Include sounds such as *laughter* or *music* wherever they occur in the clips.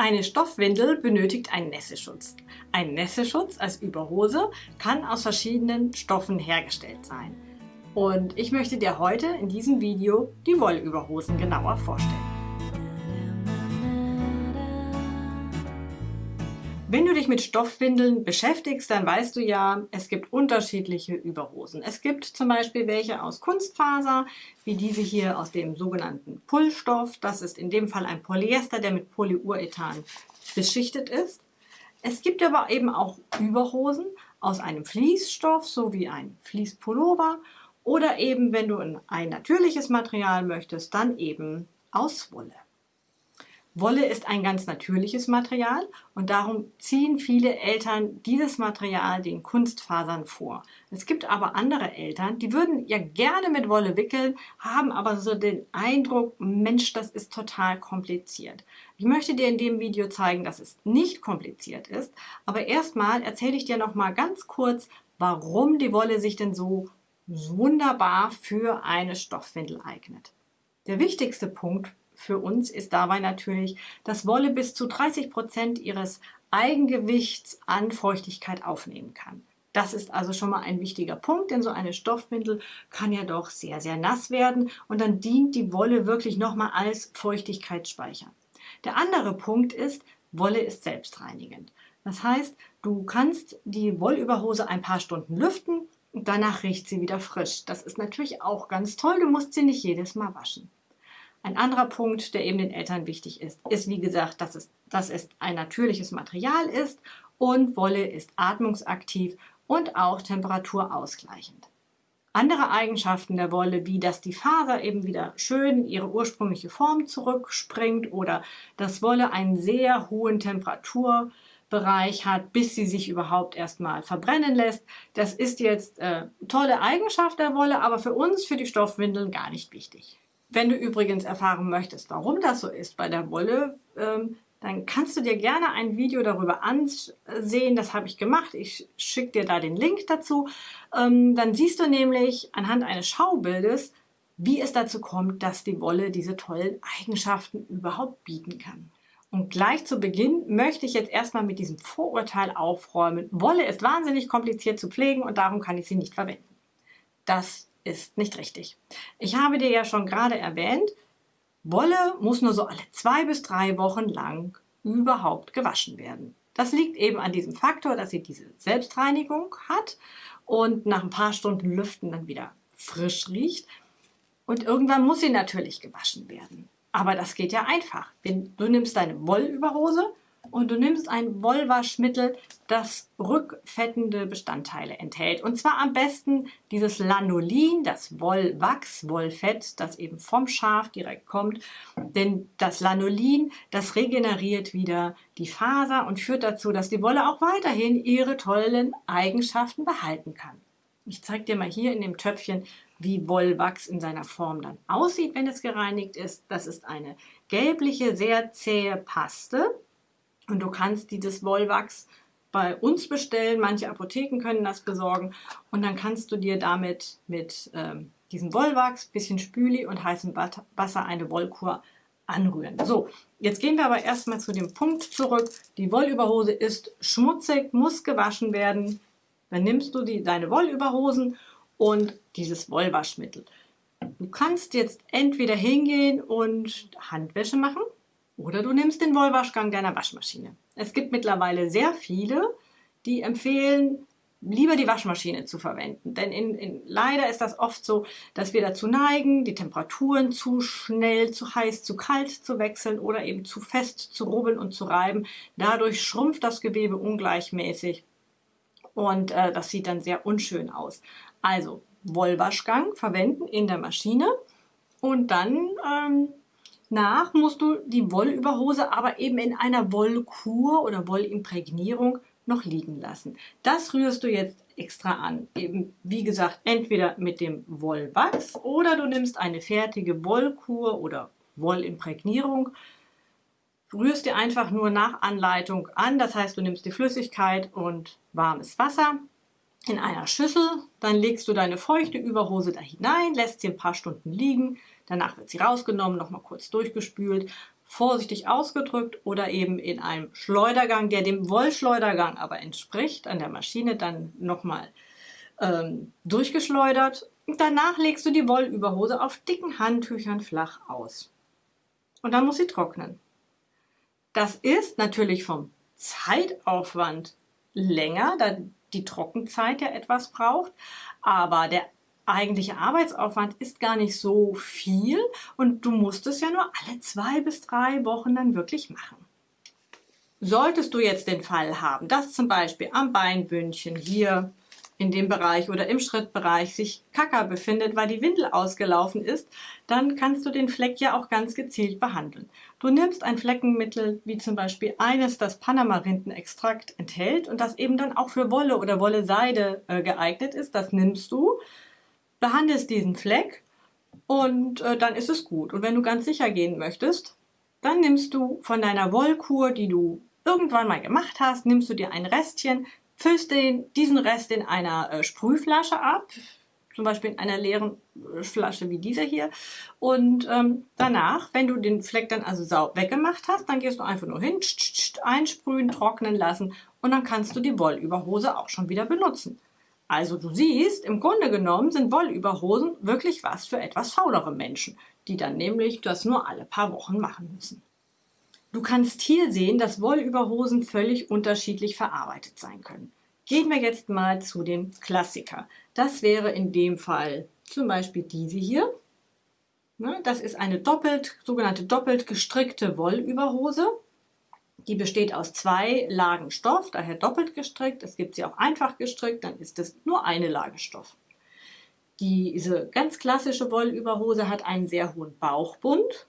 Eine Stoffwindel benötigt einen Nässeschutz. Ein Nässeschutz als Überhose kann aus verschiedenen Stoffen hergestellt sein. Und ich möchte dir heute in diesem Video die Wollüberhosen genauer vorstellen. Wenn du dich mit Stoffwindeln beschäftigst, dann weißt du ja, es gibt unterschiedliche Überhosen. Es gibt zum Beispiel welche aus Kunstfaser, wie diese hier aus dem sogenannten Pullstoff. Das ist in dem Fall ein Polyester, der mit Polyurethan beschichtet ist. Es gibt aber eben auch Überhosen aus einem Fließstoff, so wie ein Fließpullover. Oder eben, wenn du ein natürliches Material möchtest, dann eben aus Wolle. Wolle ist ein ganz natürliches Material und darum ziehen viele Eltern dieses Material den Kunstfasern vor. Es gibt aber andere Eltern, die würden ja gerne mit Wolle wickeln, haben aber so den Eindruck, Mensch, das ist total kompliziert. Ich möchte dir in dem Video zeigen, dass es nicht kompliziert ist, aber erstmal erzähle ich dir noch mal ganz kurz, warum die Wolle sich denn so wunderbar für eine Stoffwindel eignet. Der wichtigste Punkt für uns ist dabei natürlich, dass Wolle bis zu 30 Prozent ihres Eigengewichts an Feuchtigkeit aufnehmen kann. Das ist also schon mal ein wichtiger Punkt, denn so eine Stoffwindel kann ja doch sehr, sehr nass werden und dann dient die Wolle wirklich nochmal als Feuchtigkeitsspeicher. Der andere Punkt ist, Wolle ist selbstreinigend. Das heißt, du kannst die Wollüberhose ein paar Stunden lüften und danach riecht sie wieder frisch. Das ist natürlich auch ganz toll, du musst sie nicht jedes Mal waschen. Ein anderer Punkt, der eben den Eltern wichtig ist, ist wie gesagt, dass es, dass es ein natürliches Material ist und Wolle ist atmungsaktiv und auch temperaturausgleichend. Andere Eigenschaften der Wolle, wie dass die Faser eben wieder schön ihre ursprüngliche Form zurückspringt oder dass Wolle einen sehr hohen Temperaturbereich hat, bis sie sich überhaupt erstmal verbrennen lässt. Das ist jetzt äh, tolle Eigenschaft der Wolle, aber für uns, für die Stoffwindeln gar nicht wichtig. Wenn du übrigens erfahren möchtest, warum das so ist bei der Wolle, ähm, dann kannst du dir gerne ein Video darüber ansehen. Das habe ich gemacht. Ich schicke dir da den Link dazu. Ähm, dann siehst du nämlich anhand eines Schaubildes, wie es dazu kommt, dass die Wolle diese tollen Eigenschaften überhaupt bieten kann. Und gleich zu Beginn möchte ich jetzt erstmal mit diesem Vorurteil aufräumen. Wolle ist wahnsinnig kompliziert zu pflegen und darum kann ich sie nicht verwenden. Das ist nicht richtig. Ich habe dir ja schon gerade erwähnt, Wolle muss nur so alle zwei bis drei Wochen lang überhaupt gewaschen werden. Das liegt eben an diesem Faktor, dass sie diese Selbstreinigung hat und nach ein paar Stunden Lüften dann wieder frisch riecht. Und irgendwann muss sie natürlich gewaschen werden. Aber das geht ja einfach. Du nimmst deine Wollüberhose und du nimmst ein Wollwaschmittel, das rückfettende Bestandteile enthält. Und zwar am besten dieses Lanolin, das Wollwachs, Wollfett, das eben vom Schaf direkt kommt. Denn das Lanolin, das regeneriert wieder die Faser und führt dazu, dass die Wolle auch weiterhin ihre tollen Eigenschaften behalten kann. Ich zeige dir mal hier in dem Töpfchen, wie Wollwachs in seiner Form dann aussieht, wenn es gereinigt ist. Das ist eine gelbliche, sehr zähe Paste und du kannst dieses Wollwachs bei uns bestellen. Manche Apotheken können das besorgen. Und dann kannst du dir damit mit ähm, diesem Wollwachs, bisschen Spüli und heißem Wasser eine Wollkur anrühren. So, jetzt gehen wir aber erstmal zu dem Punkt zurück. Die Wollüberhose ist schmutzig, muss gewaschen werden. Dann nimmst du die, deine Wollüberhosen und dieses Wollwaschmittel. Du kannst jetzt entweder hingehen und Handwäsche machen oder du nimmst den Wollwaschgang deiner Waschmaschine. Es gibt mittlerweile sehr viele, die empfehlen, lieber die Waschmaschine zu verwenden. Denn in, in, leider ist das oft so, dass wir dazu neigen, die Temperaturen zu schnell, zu heiß, zu kalt zu wechseln oder eben zu fest zu rubbeln und zu reiben. Dadurch schrumpft das Gewebe ungleichmäßig und äh, das sieht dann sehr unschön aus. Also Wollwaschgang verwenden in der Maschine und dann ähm, nach musst du die Wollüberhose aber eben in einer Wollkur oder Wollimprägnierung noch liegen lassen. Das rührst du jetzt extra an. Eben, wie gesagt, entweder mit dem Wollwachs oder du nimmst eine fertige Wollkur oder Wollimprägnierung, rührst dir einfach nur nach Anleitung an. Das heißt, du nimmst die Flüssigkeit und warmes Wasser in einer Schüssel, dann legst du deine feuchte Überhose da hinein, lässt sie ein paar Stunden liegen, danach wird sie rausgenommen, nochmal kurz durchgespült, vorsichtig ausgedrückt oder eben in einem Schleudergang, der dem Wollschleudergang aber entspricht, an der Maschine dann nochmal ähm, durchgeschleudert. Und danach legst du die Wollüberhose auf dicken Handtüchern flach aus. Und dann muss sie trocknen. Das ist natürlich vom Zeitaufwand länger, da die Trockenzeit ja etwas braucht, aber der eigentliche Arbeitsaufwand ist gar nicht so viel und du musst es ja nur alle zwei bis drei Wochen dann wirklich machen. Solltest du jetzt den Fall haben, dass zum Beispiel am Beinbündchen hier in dem Bereich oder im Schrittbereich sich Kacker befindet, weil die Windel ausgelaufen ist, dann kannst du den Fleck ja auch ganz gezielt behandeln. Du nimmst ein Fleckenmittel, wie zum Beispiel eines, das Panamarindenextrakt enthält und das eben dann auch für Wolle oder Wolle-Seide äh, geeignet ist. Das nimmst du, behandelst diesen Fleck und äh, dann ist es gut. Und wenn du ganz sicher gehen möchtest, dann nimmst du von deiner Wollkur, die du irgendwann mal gemacht hast, nimmst du dir ein Restchen, füllst den, diesen Rest in einer äh, Sprühflasche ab, zum Beispiel in einer leeren äh, Flasche wie dieser hier. Und ähm, danach, wenn du den Fleck dann also sauber weggemacht hast, dann gehst du einfach nur hin, tsch, tsch, einsprühen, trocknen lassen und dann kannst du die Wollüberhose auch schon wieder benutzen. Also du siehst, im Grunde genommen sind Wollüberhosen wirklich was für etwas faulere Menschen, die dann nämlich das nur alle paar Wochen machen müssen. Du kannst hier sehen, dass Wollüberhosen völlig unterschiedlich verarbeitet sein können. Gehen wir jetzt mal zu dem Klassiker. Das wäre in dem Fall zum Beispiel diese hier. Ne, das ist eine doppelt, sogenannte doppelt gestrickte Wollüberhose. Die besteht aus zwei Lagen Stoff, daher doppelt gestrickt. Es gibt sie auch einfach gestrickt, dann ist es nur eine Lage Stoff. Diese ganz klassische Wollüberhose hat einen sehr hohen Bauchbund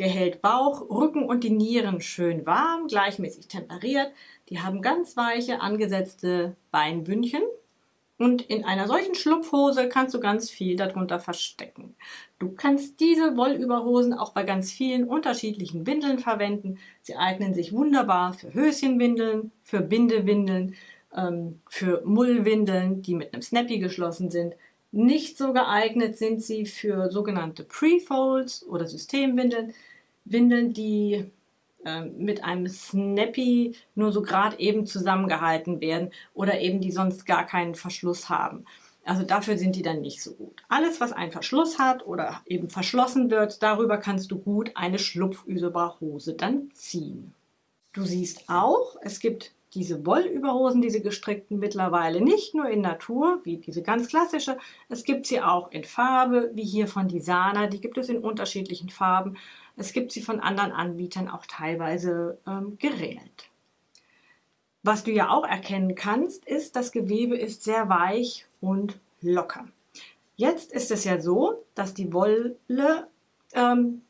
der hält Bauch, Rücken und die Nieren schön warm, gleichmäßig temperiert. Die haben ganz weiche, angesetzte Beinbündchen. Und in einer solchen Schlupfhose kannst du ganz viel darunter verstecken. Du kannst diese Wollüberhosen auch bei ganz vielen unterschiedlichen Windeln verwenden. Sie eignen sich wunderbar für Höschenwindeln, für Bindewindeln, ähm, für Mullwindeln, die mit einem Snappy geschlossen sind. Nicht so geeignet sind sie für sogenannte Prefolds oder Systemwindeln. Windeln, die mit einem Snappy nur so gerade eben zusammengehalten werden oder eben die sonst gar keinen Verschluss haben. Also dafür sind die dann nicht so gut. Alles, was einen Verschluss hat oder eben verschlossen wird, darüber kannst du gut eine Schlupfüserbare dann ziehen. Du siehst auch, es gibt diese Wollüberhosen, diese gestrickten mittlerweile nicht nur in Natur, wie diese ganz klassische, es gibt sie auch in Farbe, wie hier von Disana, die gibt es in unterschiedlichen Farben. Es gibt sie von anderen Anbietern auch teilweise ähm, geringelt. Was du ja auch erkennen kannst, ist, das Gewebe ist sehr weich und locker. Jetzt ist es ja so, dass die Wolle ähm,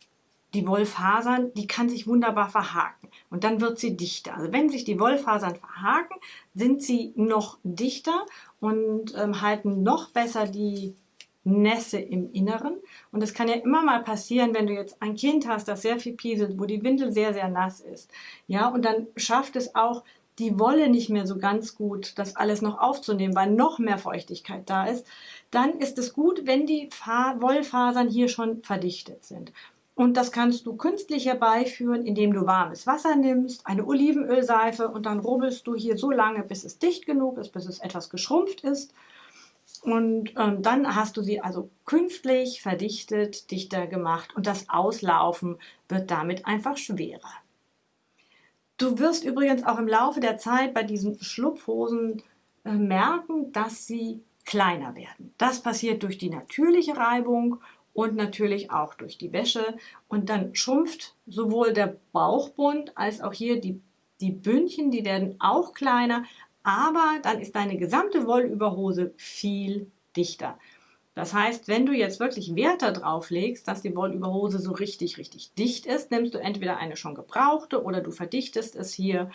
die Wollfasern, die kann sich wunderbar verhaken und dann wird sie dichter. Also wenn sich die Wollfasern verhaken, sind sie noch dichter und ähm, halten noch besser die Nässe im Inneren. Und es kann ja immer mal passieren, wenn du jetzt ein Kind hast, das sehr viel pieselt, wo die Windel sehr, sehr nass ist. Ja, und dann schafft es auch die Wolle nicht mehr so ganz gut, das alles noch aufzunehmen, weil noch mehr Feuchtigkeit da ist. Dann ist es gut, wenn die Wollfasern hier schon verdichtet sind. Und das kannst du künstlich herbeiführen, indem du warmes Wasser nimmst, eine Olivenölseife und dann rubbelst du hier so lange, bis es dicht genug ist, bis es etwas geschrumpft ist. Und ähm, dann hast du sie also künstlich verdichtet, dichter gemacht und das Auslaufen wird damit einfach schwerer. Du wirst übrigens auch im Laufe der Zeit bei diesen Schlupfhosen äh, merken, dass sie kleiner werden. Das passiert durch die natürliche Reibung und natürlich auch durch die Wäsche. Und dann schrumpft sowohl der Bauchbund als auch hier die, die Bündchen, die werden auch kleiner, aber dann ist deine gesamte Wollüberhose viel dichter. Das heißt, wenn du jetzt wirklich Wert darauf legst, dass die Wollüberhose so richtig, richtig dicht ist, nimmst du entweder eine schon gebrauchte oder du verdichtest es hier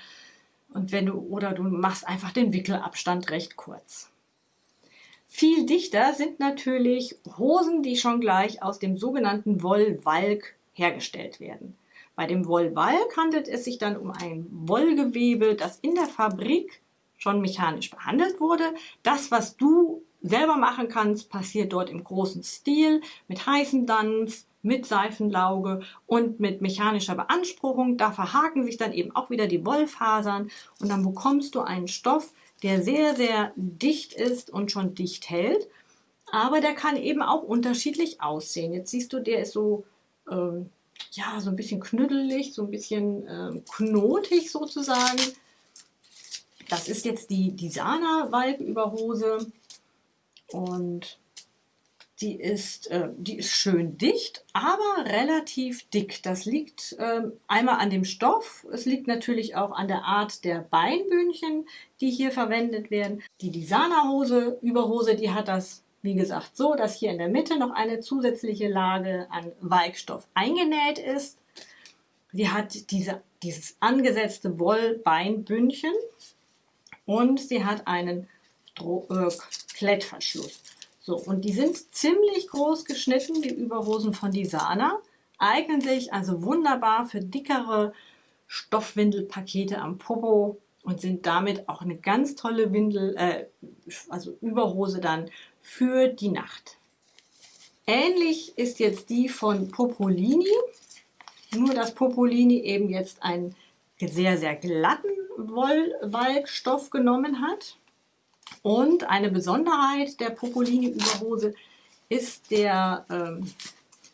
und wenn du oder du machst einfach den Wickelabstand recht kurz. Viel dichter sind natürlich Hosen, die schon gleich aus dem sogenannten Wollwalk hergestellt werden. Bei dem Wollwalk handelt es sich dann um ein Wollgewebe, das in der Fabrik schon mechanisch behandelt wurde. Das, was du selber machen kannst, passiert dort im großen Stil mit heißem Dampf, mit Seifenlauge und mit mechanischer Beanspruchung. Da verhaken sich dann eben auch wieder die Wollfasern und dann bekommst du einen Stoff, der sehr, sehr dicht ist und schon dicht hält. Aber der kann eben auch unterschiedlich aussehen. Jetzt siehst du, der ist so, ähm, ja, so ein bisschen knüttelig, so ein bisschen ähm, knotig sozusagen. Das ist jetzt die, die Sana-Walküberhose und die ist, äh, die ist schön dicht, aber relativ dick. Das liegt äh, einmal an dem Stoff, es liegt natürlich auch an der Art der Beinbündchen, die hier verwendet werden. Die Disana-Hose, Überhose, die hat das, wie gesagt, so, dass hier in der Mitte noch eine zusätzliche Lage an Weikstoff eingenäht ist. Sie hat diese, dieses angesetzte Wollbeinbündchen und sie hat einen Dro äh, Klettverschluss. So, und die sind ziemlich groß geschnitten, die Überhosen von Disana. Eignen sich also wunderbar für dickere Stoffwindelpakete am Popo und sind damit auch eine ganz tolle Windel, äh, also Überhose dann für die Nacht. Ähnlich ist jetzt die von Popolini, nur dass Popolini eben jetzt einen sehr, sehr glatten Wollwalkstoff genommen hat. Und eine Besonderheit der Popolini-Überhose ist der, ähm,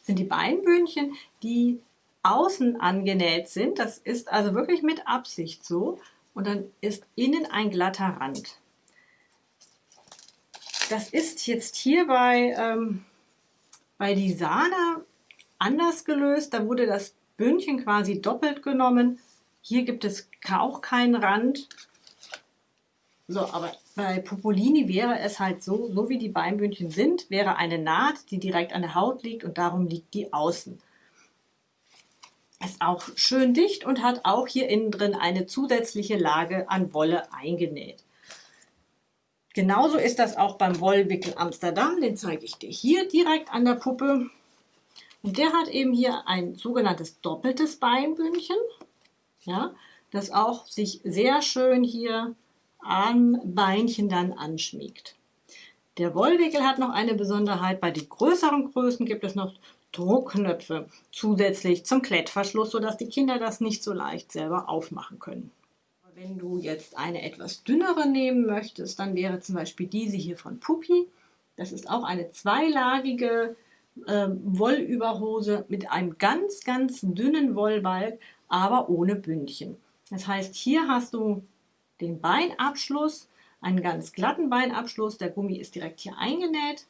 sind die Beinbündchen, die außen angenäht sind. Das ist also wirklich mit Absicht so. Und dann ist innen ein glatter Rand. Das ist jetzt hier bei, ähm, bei Disana anders gelöst. Da wurde das Bündchen quasi doppelt genommen. Hier gibt es auch keinen Rand. So, aber bei Popolini wäre es halt so, so wie die Beinbündchen sind, wäre eine Naht, die direkt an der Haut liegt und darum liegt die außen. Ist auch schön dicht und hat auch hier innen drin eine zusätzliche Lage an Wolle eingenäht. Genauso ist das auch beim Wollwickel Amsterdam, den zeige ich dir hier direkt an der Puppe. Und der hat eben hier ein sogenanntes doppeltes Beinbündchen, ja, das auch sich sehr schön hier am Beinchen dann anschmiegt. Der Wollwickel hat noch eine Besonderheit. Bei den größeren Größen gibt es noch Druckknöpfe zusätzlich zum Klettverschluss, sodass die Kinder das nicht so leicht selber aufmachen können. Wenn du jetzt eine etwas dünnere nehmen möchtest, dann wäre zum Beispiel diese hier von Pupi. Das ist auch eine zweilagige äh, Wollüberhose mit einem ganz, ganz dünnen Wollbalg, aber ohne Bündchen. Das heißt, hier hast du den Beinabschluss, einen ganz glatten Beinabschluss. Der Gummi ist direkt hier eingenäht.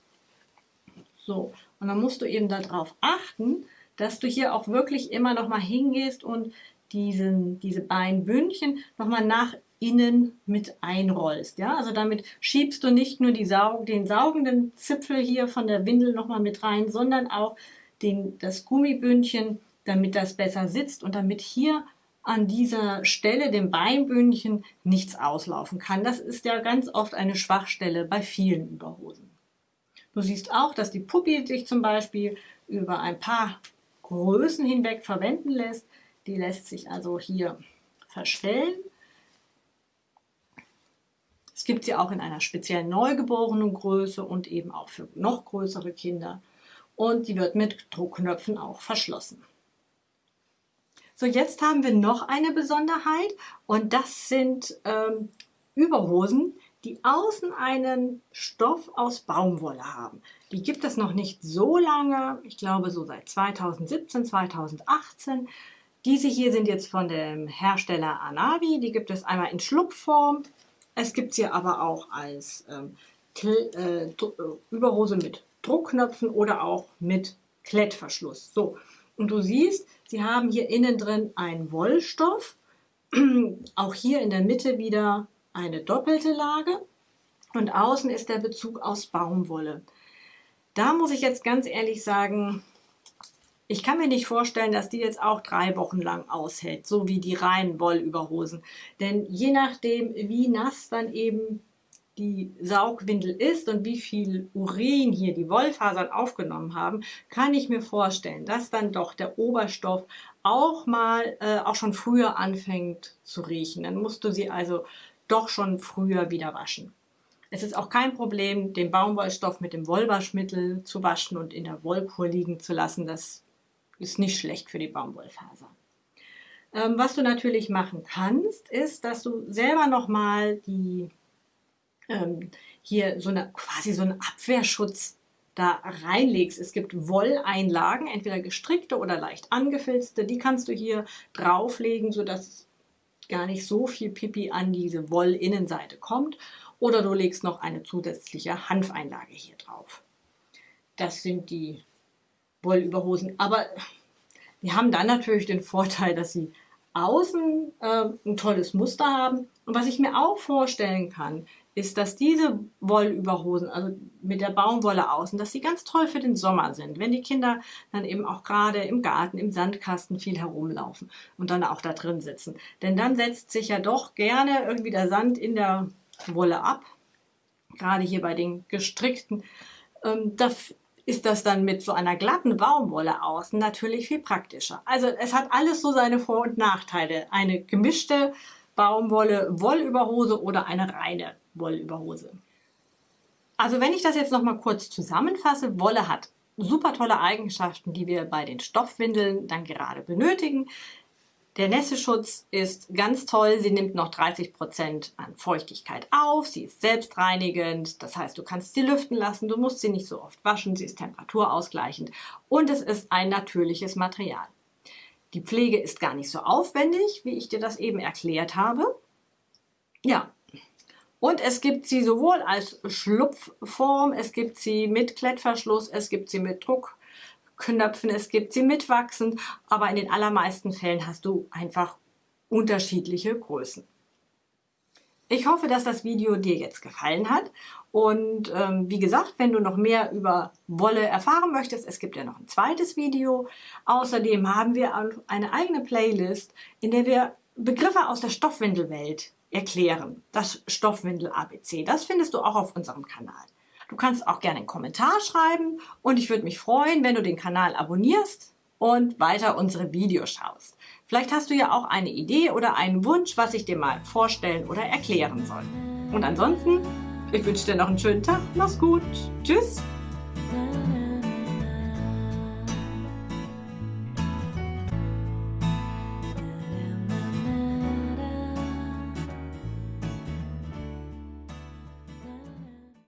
So, und dann musst du eben darauf achten, dass du hier auch wirklich immer noch mal hingehst und diesen, diese Beinbündchen noch mal nach innen mit einrollst. Ja, also damit schiebst du nicht nur die Saug, den saugenden Zipfel hier von der Windel noch mal mit rein, sondern auch den, das Gummibündchen, damit das besser sitzt und damit hier an dieser Stelle, dem Beinbündchen, nichts auslaufen kann. Das ist ja ganz oft eine Schwachstelle bei vielen Überhosen. Du siehst auch, dass die Puppi sich zum Beispiel über ein paar Größen hinweg verwenden lässt. Die lässt sich also hier verstellen. Es gibt sie auch in einer speziellen neugeborenen Größe und eben auch für noch größere Kinder. Und die wird mit Druckknöpfen auch verschlossen. So, jetzt haben wir noch eine Besonderheit und das sind ähm, Überhosen, die außen einen Stoff aus Baumwolle haben. Die gibt es noch nicht so lange, ich glaube so seit 2017, 2018. Diese hier sind jetzt von dem Hersteller Anavi, die gibt es einmal in Schlupfform. Es gibt sie aber auch als ähm, äh, Überhose mit Druckknöpfen oder auch mit Klettverschluss. So, und du siehst, sie haben hier innen drin einen Wollstoff, *clears throat* auch hier in der Mitte wieder eine doppelte Lage und außen ist der Bezug aus Baumwolle. Da muss ich jetzt ganz ehrlich sagen, ich kann mir nicht vorstellen, dass die jetzt auch drei Wochen lang aushält, so wie die reinen Wollüberhosen. Denn je nachdem, wie nass dann eben die Saugwindel ist und wie viel Urin hier die Wollfasern aufgenommen haben, kann ich mir vorstellen, dass dann doch der Oberstoff auch mal, äh, auch schon früher anfängt zu riechen. Dann musst du sie also doch schon früher wieder waschen. Es ist auch kein Problem, den Baumwollstoff mit dem Wollwaschmittel zu waschen und in der Wollkur liegen zu lassen. Das ist nicht schlecht für die Baumwollfaser. Ähm, was du natürlich machen kannst, ist, dass du selber nochmal die ähm, hier so eine quasi so einen Abwehrschutz da reinlegst. Es gibt Wolleinlagen, entweder gestrickte oder leicht angefilzte. Die kannst du hier drauflegen, sodass gar nicht so viel Pipi an diese Wollinnenseite kommt. Oder du legst noch eine zusätzliche Hanfeinlage hier drauf. Das sind die Wollüberhosen. Aber die haben dann natürlich den Vorteil, dass sie außen äh, ein tolles Muster haben. Und was ich mir auch vorstellen kann, ist, dass diese Wollüberhosen, also mit der Baumwolle außen, dass sie ganz toll für den Sommer sind, wenn die Kinder dann eben auch gerade im Garten, im Sandkasten viel herumlaufen und dann auch da drin sitzen. Denn dann setzt sich ja doch gerne irgendwie der Sand in der Wolle ab, gerade hier bei den gestrickten. Ähm, da ist das dann mit so einer glatten Baumwolle außen natürlich viel praktischer. Also es hat alles so seine Vor- und Nachteile. Eine gemischte Baumwolle, Wollüberhose oder eine reine Wollüberhose. Also wenn ich das jetzt noch mal kurz zusammenfasse, Wolle hat super tolle Eigenschaften, die wir bei den Stoffwindeln dann gerade benötigen. Der Nässeschutz ist ganz toll. Sie nimmt noch 30 Prozent an Feuchtigkeit auf. Sie ist selbstreinigend. Das heißt, du kannst sie lüften lassen. Du musst sie nicht so oft waschen. Sie ist temperaturausgleichend. Und es ist ein natürliches Material. Die Pflege ist gar nicht so aufwendig, wie ich dir das eben erklärt habe. Ja, und es gibt sie sowohl als Schlupfform, es gibt sie mit Klettverschluss, es gibt sie mit Druckknöpfen, es gibt sie mit Wachsen, aber in den allermeisten Fällen hast du einfach unterschiedliche Größen. Ich hoffe, dass das Video dir jetzt gefallen hat und ähm, wie gesagt, wenn du noch mehr über Wolle erfahren möchtest, es gibt ja noch ein zweites Video. Außerdem haben wir eine eigene Playlist, in der wir Begriffe aus der Stoffwindelwelt erklären. Das Stoffwindel ABC. Das findest du auch auf unserem Kanal. Du kannst auch gerne einen Kommentar schreiben und ich würde mich freuen, wenn du den Kanal abonnierst und weiter unsere Videos schaust. Vielleicht hast du ja auch eine Idee oder einen Wunsch, was ich dir mal vorstellen oder erklären soll. Und ansonsten, ich wünsche dir noch einen schönen Tag. Mach's gut. Tschüss.